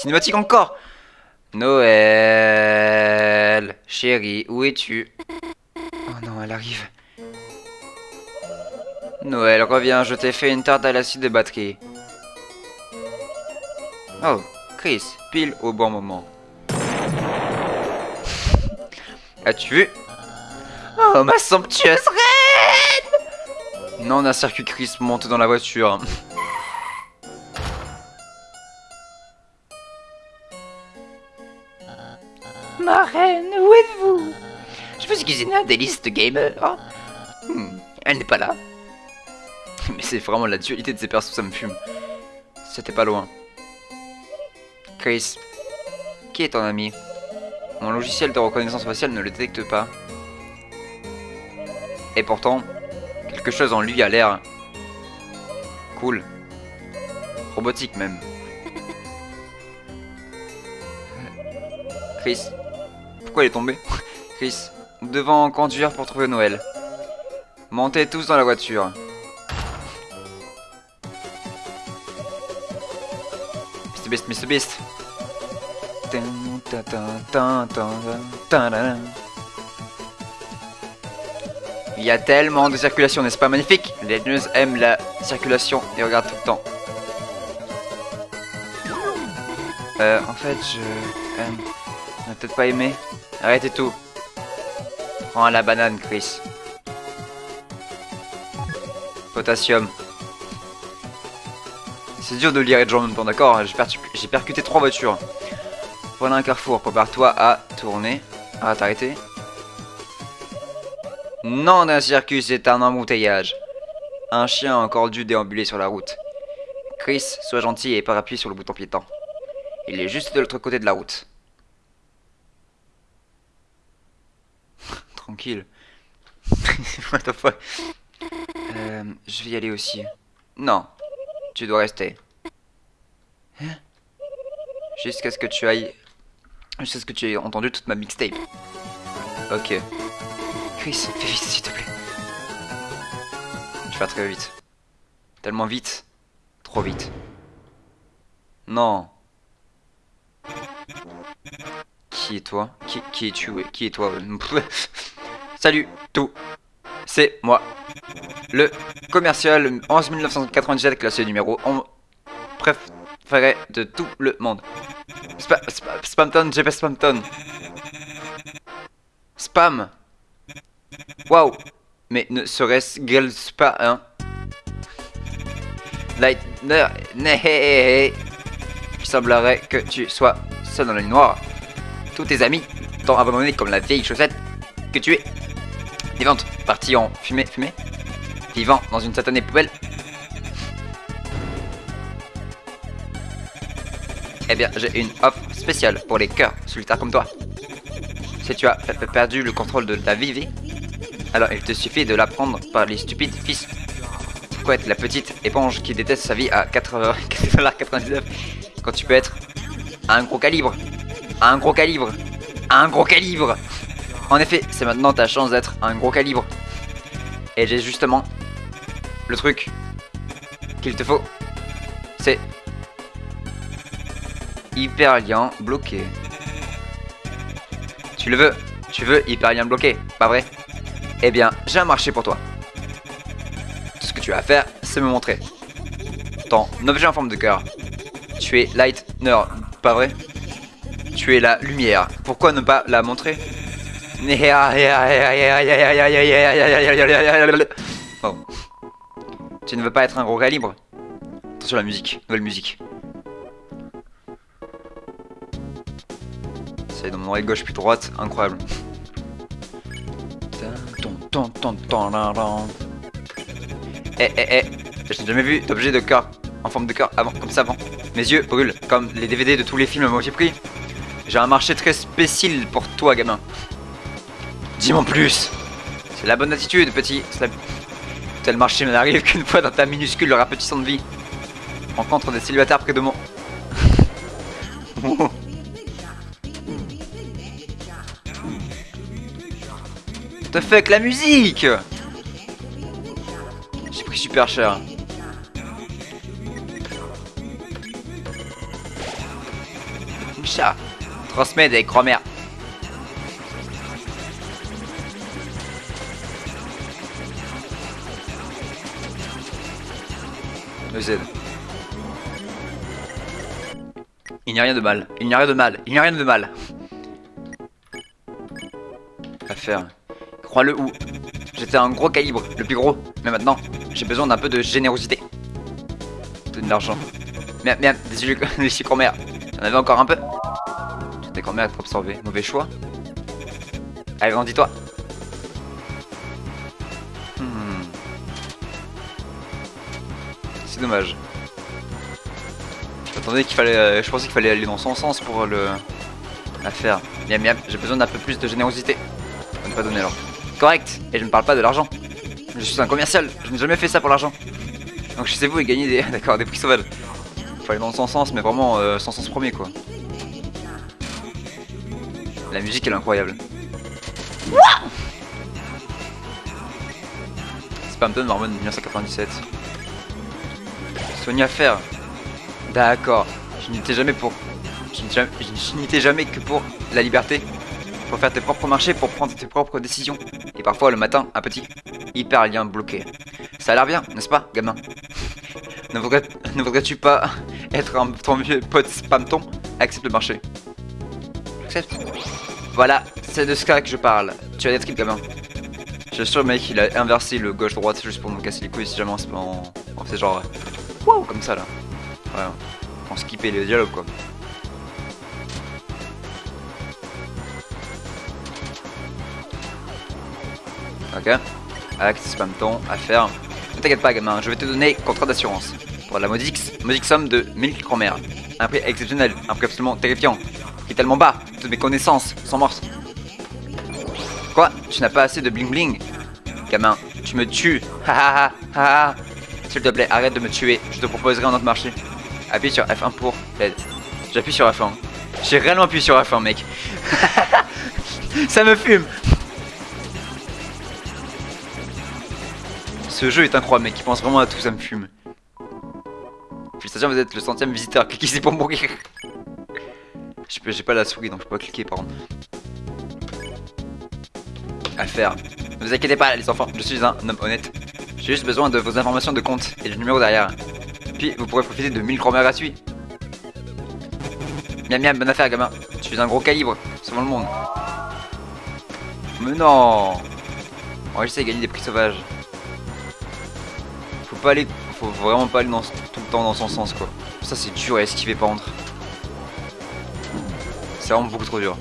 Cinématique encore Noël Chérie, où es-tu? Oh non, elle arrive. Noël, reviens, je t'ai fait une tarte à l'acide de batterie. Oh, Chris, pile au bon moment. As-tu vu? Oh, ma somptueuse reine Non, d'un circuit Chris monte dans la voiture. Je me suis cuisiné un délice de gamer. Hmm, elle n'est pas là. Mais c'est vraiment la dualité de ces persos, ça me fume. C'était pas loin. Chris, qui est ton ami? Mon logiciel de reconnaissance faciale ne le détecte pas. Et pourtant, quelque chose en lui a l'air... Cool. Robotique même. Chris, pourquoi il est tombé? Chris, nous devons conduire pour trouver Noël. Montez tous dans la voiture. Mr Beast, Mr Beast. Il y a tellement de circulation, n'est-ce pas magnifique? Les news aiment la circulation et regardent tout le temps. Euh, en fait, je... Euh, on a peut-être pas aimé. Arrêtez tout. Prends la banane, Chris. Potassium. C'est dur de lire et de jouer en même temps, d'accord J'ai percuté trois voitures. Voilà un carrefour, prépare-toi à tourner. Ah, t'as arrêté Non d'un circuit, c'est un embouteillage. Un chien a encore dû déambuler sur la route. Chris, sois gentil et pas appuyer sur le bouton piéton. Il est juste de l'autre côté de la route. Tranquille. What the fuck? Euh, Je vais y aller aussi. Non, tu dois rester. Hein? Jusqu'à ce que tu ailles... Jusqu'à ce que tu aies entendu toute ma mixtape. Ok. Chris, fais vite s'il te plaît. Je vais très vite. Tellement vite. Trop vite. Non. Qui est toi? Qui, qui es-tu? Qui est toi? Salut, tout. C'est moi. Le commercial 11 1997 classé numéro 11 préféré de tout le monde. Spa, spa, Spamton, GP Spamton. Spam. Waouh. Mais ne serait-ce pas hein Lightner, il semblerait que tu sois seul dans la nuit noire. Tous tes amis t'ont abandonné comme la vieille chaussette que tu es. Vivante, partie en fumée, fumée. Vivant dans une satanée poubelle. Eh bien, j'ai une offre spéciale pour les cœurs solitaires comme toi. Si tu as perdu le contrôle de ta vie, alors il te suffit de la prendre par les stupides fils. Pourquoi être la petite éponge qui déteste sa vie à 4,99$ quand tu peux être un gros calibre? Un gros calibre Un gros calibre En effet, c'est maintenant ta chance d'être un gros calibre. Et j'ai justement le truc qu'il te faut. C'est hyperlien bloqué. Tu le veux Tu veux hyperlien bloqué, pas vrai? Eh bien, j'ai un marché pour toi. Tout ce que tu as à faire, c'est me montrer. Ton objet en forme de cœur. Tu es Lightner, pas vrai? Tu es la lumière. Pourquoi ne pas la montrer? Oh. Tu ne veux pas être un gros calibre Attention la musique, nouvelle musique. C'est dans mon oreille gauche puis droite, incroyable. Eh eh eh, j'ai jamais vu d'objet de cœur en forme de cœur avant, comme ça avant. Mes yeux brûlent, comme les DVD de tous les films que j'ai pris. J'ai un marché très spécial pour toi, gamin. Dis-moi plus. C'est la bonne attitude, petit. Tel marché n'arrive qu'une fois dans ta minuscule rapetissante vie? Rencontre des célibataires près de moi. Te que la musique J'ai pris super cher. Chat. Transmets des grand-mères. Il n'y a rien de mal. Il n'y a rien de mal. Il n'y a rien de mal. À faire. Crois-le ou. J'étais un gros calibre, le plus gros. Mais maintenant, j'ai besoin d'un peu de générosité. De l'argent. Merde, merde, des des grand-mères. J'en avais encore un peu? Des grand-mères à absorber. Mauvais choix. Allez, grandis-toi. Hmm. C'est dommage. Fallait. Euh, je pensais qu'il fallait aller dans son sens pour le. La faire. Miam miam, j'ai besoin d'un peu plus de générosité. On ne pas donner alors. Correct, et je ne parle pas de l'argent. Je suis un commercial, je n'ai jamais fait ça pour l'argent. Donc chez vous et gagner des. D'accord, des prix sauvages. Faut aller dans son sens, mais vraiment euh, sans sens premier quoi. La musique elle est incroyable. Spampton Mormon 1997. Sonia Fer. D'accord. Je n'étais jamais pour. Je n'étais jamais que pour la liberté. Pour faire tes propres marchés, pour prendre tes propres décisions. Et parfois le matin, un petit hyper lien bloqué. Ça a l'air bien, n'est-ce pas, gamin? Ne voudrais-tu pas être un ton vieux pote spamton? Accepte le marché. Accepte. Voilà, c'est de ce cas que je parle. Tu as des tripes, gamin. Je suis sûr, mec, il a inversé le gauche-droite juste pour nous casser les couilles si jamais on, on fait genre. Wow, comme ça là. On skippait les dialogues quoi. Ok. Acte, spam ton, affaire. Ne t'inquiète pas, gamin, je vais te donner contrat d'assurance. Pour la modique, modique somme de 1000 chromères. Un prix exceptionnel, un prix absolument terrifiant. Qui est tellement bas, toutes mes connaissances sont mortes. Quoi? Tu n'as pas assez de bling bling Gamin, tu me tues. Ha ha ha ha S'il te plaît, arrête de me tuer. Je te proposerai un autre marché. Appuie sur F1 pour l'aide. J'appuie sur F1. J'ai réellement appuyé sur F1, mec. Ça me fume Ce jeu est incroyable, mec. Il pense vraiment à tout, ça me fume. Félicitations, vous êtes le centième visiteur. Cliquez ici pour mourir. J'ai pas la souris, donc je peux pas cliquer, par contre. À faire. Ne vous inquiétez pas, les enfants. Je suis un homme honnête. J'ai juste besoin de vos informations de compte et le numéro derrière. Puis, vous pourrez profiter de 1000 chromères gratuits. Miam miam, bonne affaire, gamin. Tu suis un gros calibre, sauvant le monde. Mais non On va essayer de gagner des prix sauvages pas aller, faut vraiment pas aller dans, tout le temps dans son sens quoi. Ça c'est dur à esquiver par contre. C'est vraiment beaucoup trop dur.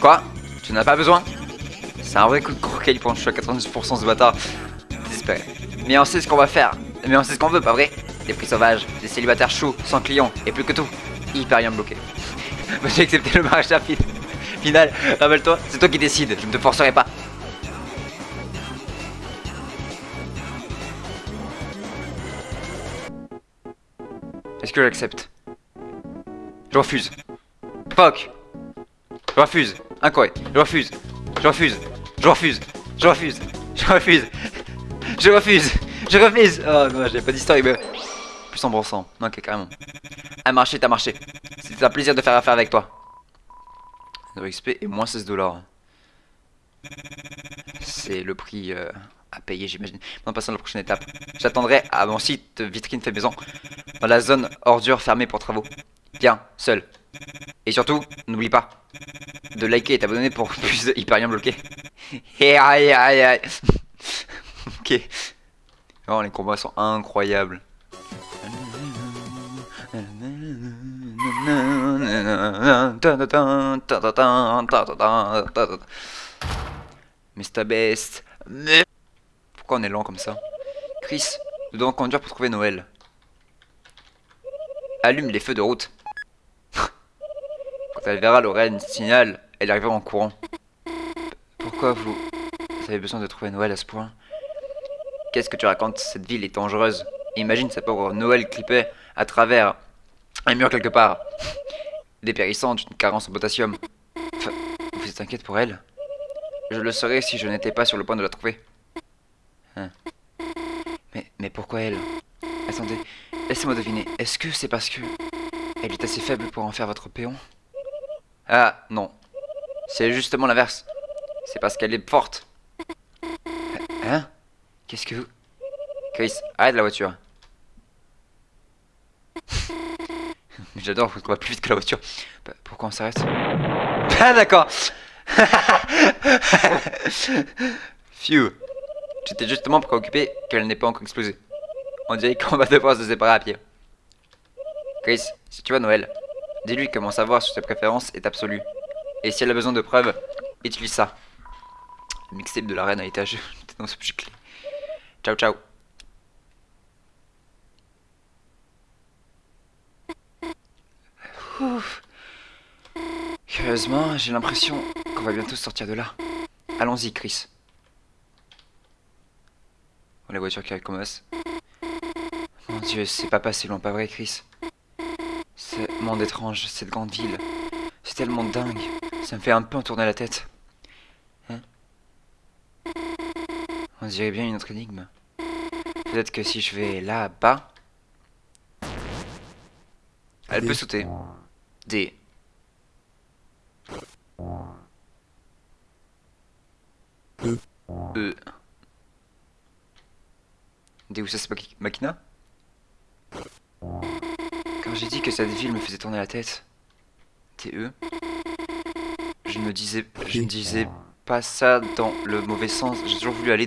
Quoi? Tu n'as pas besoin? C'est un vrai coup de croquet pour je suis à 90% ce bâtard. Désespéré. Mais on sait ce qu'on va faire. Mais on sait ce qu'on veut, pas vrai? Des prix sauvages, des célibataires chauds, sans clients, et plus que tout, hyper rien bloqué. J'ai accepté le mariage rapide final, rappelle-toi, c'est toi qui décides, je ne te forcerai pas. Est-ce que j'accepte? Je refuse. Fuck Je refuse. Incroyable. Je refuse. Je refuse. Je refuse. Je refuse. Je refuse. Je refuse. Je refuse. Oh non, j'ai pas d'histoire, mais... Plus embrassant. Ok, carrément. Un marché, t'as marché. C'était un plaisir de faire affaire avec toi. XP et moins 16 dollars. C'est le prix euh, à payer, j'imagine. Maintenant, passons à la prochaine étape. J'attendrai à mon site vitrine fait maison, dans la zone ordure fermée pour travaux. Viens, seul. Et surtout, n'oublie pas de liker et t'abonner pour plus de hyperien bloqué. Et aïe aïe aïe. ok. Oh, les combats sont incroyables. Mr. Best. Pourquoi on est lent comme ça? Chris, nous devons conduire pour trouver Noël? Allume les feux de route. Quand elle verra Lorraine signal, elle arrivera en courant. Pourquoi vous... Avez besoin de trouver Noël à ce point? Qu'est-ce que tu racontes? Cette ville est dangereuse. Imagine sa pauvre Noël clippée à travers un mur quelque part. Dépérissante, une carence en potassium. vous êtes inquiète pour elle? Je le serais si je n'étais pas sur le point de la trouver. Hein. Mais, mais pourquoi elle? Attendez, laissez-moi deviner. Est-ce que c'est parce que elle est assez faible pour en faire votre péon? Ah, non. C'est justement l'inverse. C'est parce qu'elle est forte. Hein? Qu'est-ce que vous... Chris, arrête la voiture. J'adore qu'on va plus vite que la voiture. Bah, pourquoi on s'arrête? Ah d'accord Phew J'étais justement préoccupé qu'elle n'ait pas encore explosé. On dirait qu'on va devoir se séparer à pied. Chris, si tu vois Noël, dis-lui mon savoir sur ses préférences est absolu. Et si elle a besoin de preuves, utilise ça. Le mixtape de la reine a été acheté dans ce petit clé. Ciao ciao. Curieusement, j'ai l'impression qu'on va bientôt sortir de là. Allons-y, Chris. Oh, la voiture qui recommence. Mon dieu, c'est pas passé loin, pas vrai, Chris monde étrange, cette grande ville. C'est tellement dingue. Ça me fait un peu en tourner la tête. Hein? On dirait bien une autre énigme. Peut-être que si je vais là-bas... Elle peut sauter. D. E. E. Deus Ex Machi- Machina J'ai dit que cette ville me faisait tourner la tête, TE, je ne disais, je disais pas ça dans le mauvais sens. J'ai toujours voulu aller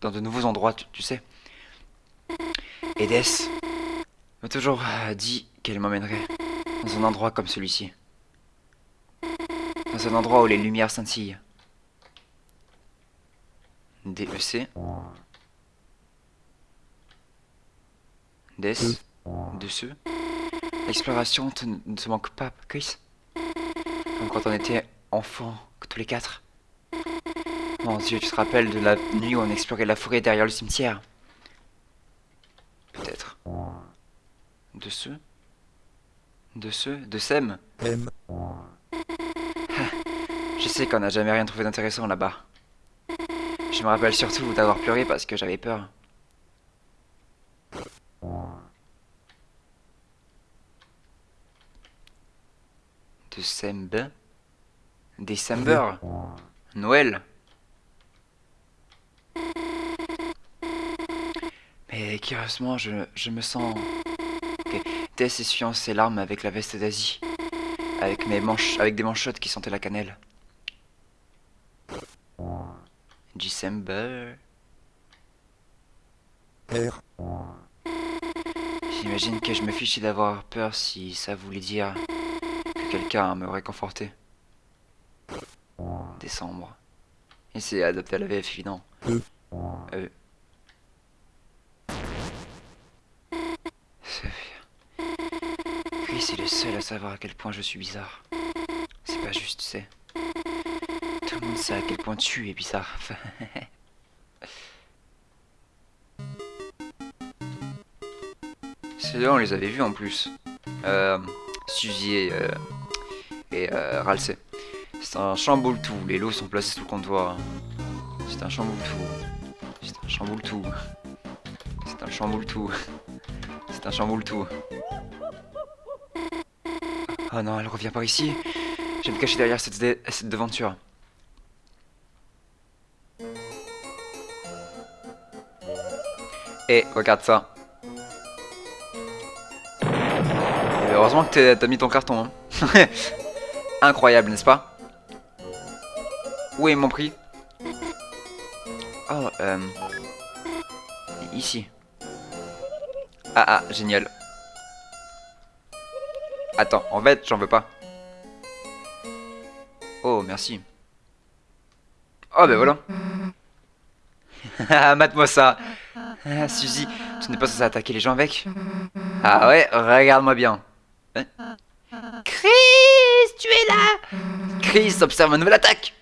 dans de nouveaux endroits, tu, tu sais. Edès m'a toujours euh, dit qu'elle m'emmènerait dans un endroit comme celui-ci. Dans un endroit où les lumières scintillent. DEC. Des. De. L'exploration te- ne te manque pas, Chris Comme quand on était enfants, tous les quatre. Mon dieu, tu te rappelles de la nuit où on explorait la forêt derrière le cimetière? Peut-être. De ce? De ce? De Sem? M. Je sais qu'on n'a jamais rien trouvé d'intéressant là-bas. Je me rappelle surtout d'avoir pleuré parce que j'avais peur. Décembre Décembre Noël Mais curieusement, je, je me sens... Ok, Tess essuyant ses larmes avec la veste d'Asie. Avec, mes manches, avec des manchottes qui sentaient la cannelle. December. R. J'imagine que je me fichais d'avoir peur si ça voulait dire que quelqu'un me réconfortait. Décembre. Et c'est adapté à la VF évident. E. Euh. Sophia. Chris est le seul à savoir à quel point je suis bizarre. C'est pas juste, tu sais. Tout le monde sait à quel point tu es bizarre. Ceux-là, on les avait vus en plus. Euh, Suzy et, euh, et euh. C'est un chamboule tout. Les lots sont placés sous le comptoir. C'est un chamboule tout. C'est un chamboule tout. C'est un chamboule tout. C'est un chamboule tout. Oh non, elle revient par ici. Je vais me cacher derrière cette, devanture. Et regarde ça. Heureusement que t'as mis ton carton. hein. Incroyable, n'est-ce pas? Où est mon prix? Oh, euh... Ici. Ah ah, génial. Attends, en fait, j'en veux pas. Oh, merci. Oh, ben voilà. Ah, Mate-moi ça. Ah, Suzy, tu n'es pas censé attaquer les gens avec? Ah ouais, regarde-moi bien. Hein? Chris, tu es là Chris observe ma nouvelle attaque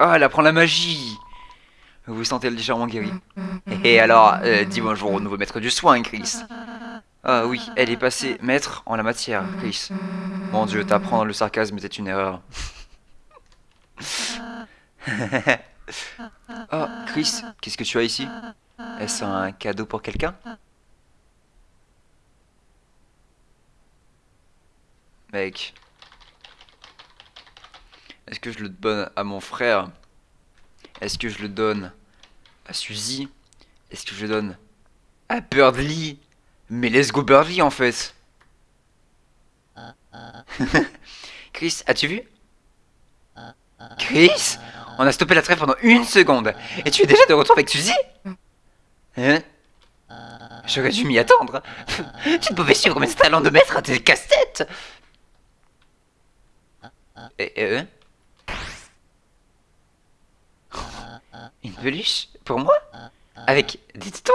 Oh, elle apprend la magie Vous vous sentez légèrement guéri. Et alors, euh, dis bonjour au nouveau maître du soin, Chris. Ah oui, elle est passée maître en la matière, Chris. Mon dieu, t'apprendre le sarcasme était une erreur. oh, Chris, qu'est-ce que tu as ici? Est-ce un cadeau pour quelqu'un? Mec. Est-ce que je le donne à mon frère? Est-ce que je le donne à Suzy? Est-ce que je le donne à Birdly? Mais let's go Birdly en fait. Chris, as-tu vu? Chris? On a stoppé la trêve pendant une seconde. Et tu es déjà de retour avec Suzy? Hein? J'aurais dû m'y attendre. Tu ne pouvais suivre mes talents de maître à tes casse-têtes Et eux Une peluche Pour moi Avec des tétons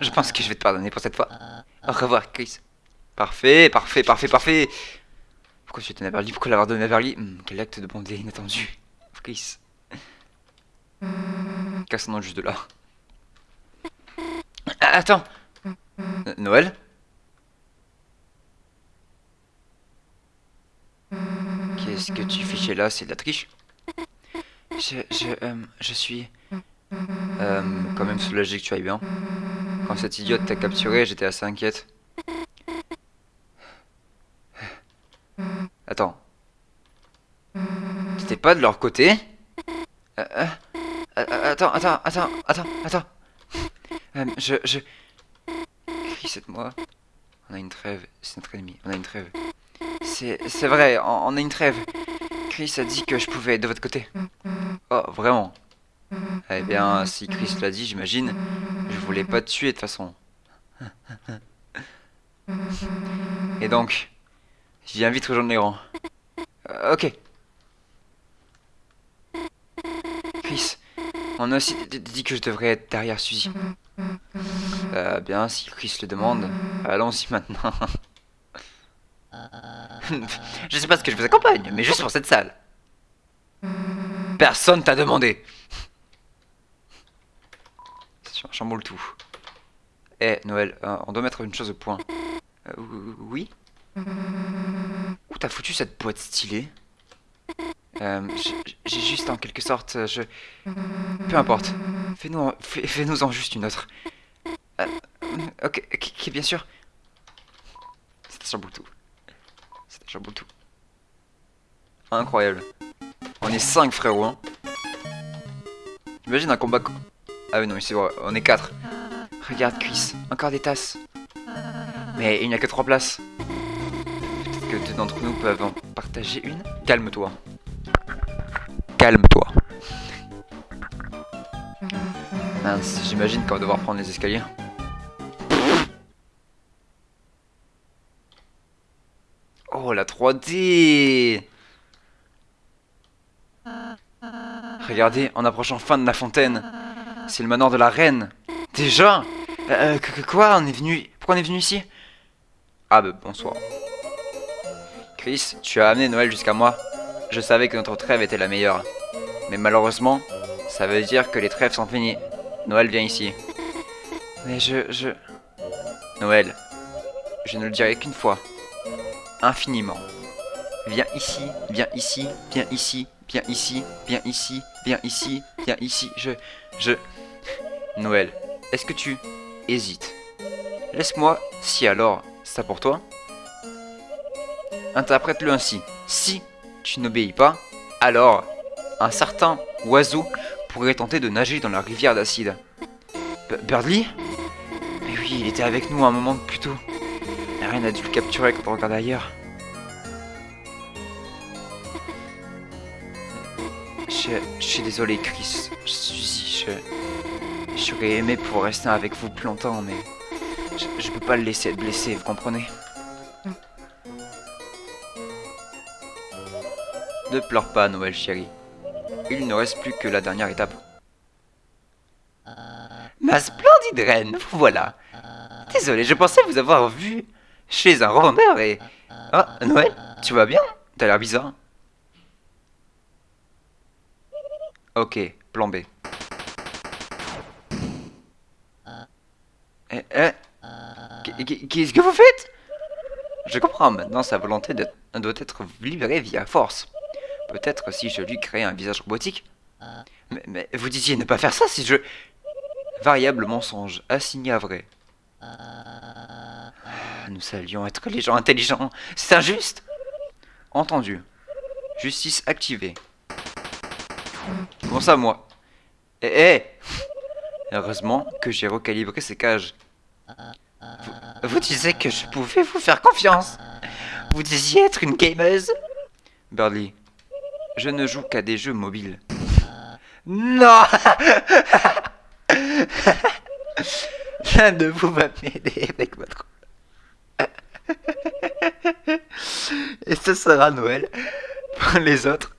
Je pense que je vais te pardonner pour cette fois. Au revoir, Chris. Parfait, parfait, parfait, parfait. Pourquoi tu étais à Berly Pourquoi l'avoir donné à Berly hmm, Quel acte de bonté inattendu. Chris. Cassons juste de là. Ah, attends Noël? Qu'est-ce que tu fichais là C'est de la triche Je... Je... Euh, je suis... Euh, quand même soulagé que tu ailles bien. Quand cette idiote t'a capturé, j'étais assez inquiète. Attends. T'étais pas de leur côté? Euh, Attends, attends, attends, attends, attends. je, je... Aide-moi. On a une trêve, c'est notre ennemi, on a une trêve. C'est vrai, on, a une trêve. Chris a dit que je pouvais être de votre côté. Oh, vraiment eh bien, si Chris l'a dit, j'imagine, je voulais pas te tuer de toute façon. Et donc, je viens vite rejoindre les rangs. Ok. Chris, on a aussi dit que je devrais être derrière Suzy. Euh, bien, si Chris le demande, allons-y maintenant. je sais pas ce que je vous accompagne, mais juste pour cette salle. Personne t'a demandé chamboule tout. Eh, Noël, euh, on doit mettre une chose au point. Euh, oui? Où t'as foutu cette boîte stylée? Euh, J'ai juste en quelque sorte, je... Peu importe. Fais-nous fais nous en juste une autre. ok, ok, bien sûr. C'était chamboule tout. Chamboule tout. Incroyable. On est 5 frérot. Hein. Imagine un combat ah oui, non, c'est vrai, on est 4. Regarde, Chris, encore des tasses. Mais il n'y a que 3 places. Peut-être que deux d'entre nous peuvent en partager une? Calme-toi. Calme-toi. Mince, j'imagine qu'on va devoir prendre les escaliers. 3D Regardez, en approchant fin de la fontaine, c'est le manoir de la reine. Déjà euh, euh Quoi On est venu... Pourquoi on est venu ici? Ah bah bonsoir. Chris, tu as amené Noël jusqu'à moi. Je savais que notre trêve était la meilleure. Mais malheureusement, ça veut dire que les trêves sont finies. Noël vient ici. Mais je... je... Noël, je ne le dirai qu'une fois. Infiniment. Viens ici, viens ici, viens ici, viens ici, viens ici, viens ici, viens ici. Je... je... Noël, est-ce que tu hésites? Laisse-moi, si alors, ça pour toi Interprète-le ainsi. Si tu n'obéis pas, alors un certain oiseau pourrait tenter de nager dans la rivière d'acide. Birdly? Mais oui, il était avec nous un moment plus tôt. Reine a dû le capturer quand on regarde ailleurs. Je, je suis désolé, Chris. Je suis... Je... J'aurais aimé pour rester avec vous plus longtemps, mais je, peux pas le laisser être blessé, vous comprenez? Ne pleure pas, Noël chérie. Il ne reste plus que la dernière étape. Ma splendide reine, voilà. Désolé, je pensais vous avoir vu chez un revendeur et... Ah, Noël, tu vas bien? T'as l'air bizarre. Ok, plan B. Eh, eh. Qu'est-ce que vous faites? Je comprends maintenant sa volonté de, doit être libérée via force. Peut-être si je lui crée un visage robotique. Mais, vous disiez ne pas faire ça si je... Variable mensonge, assigné à vrai. Nous savions être les gens intelligents. C'est injuste Entendu. Justice activée. Comment ça, moi Eh, eh Heureusement que j'ai recalibré ces cages. Vous, disiez que je pouvais vous faire confiance. Vous disiez être une gameuse Birdly, je ne joue qu'à des jeux mobiles. Non L'un de vous va m'aider avec votre... Et ce sera Noël. Les autres,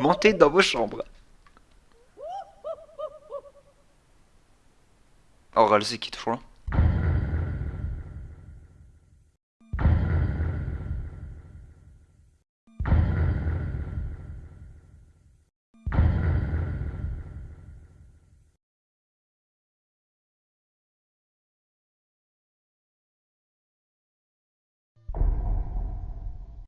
montez dans vos chambres. Oral, c'est qui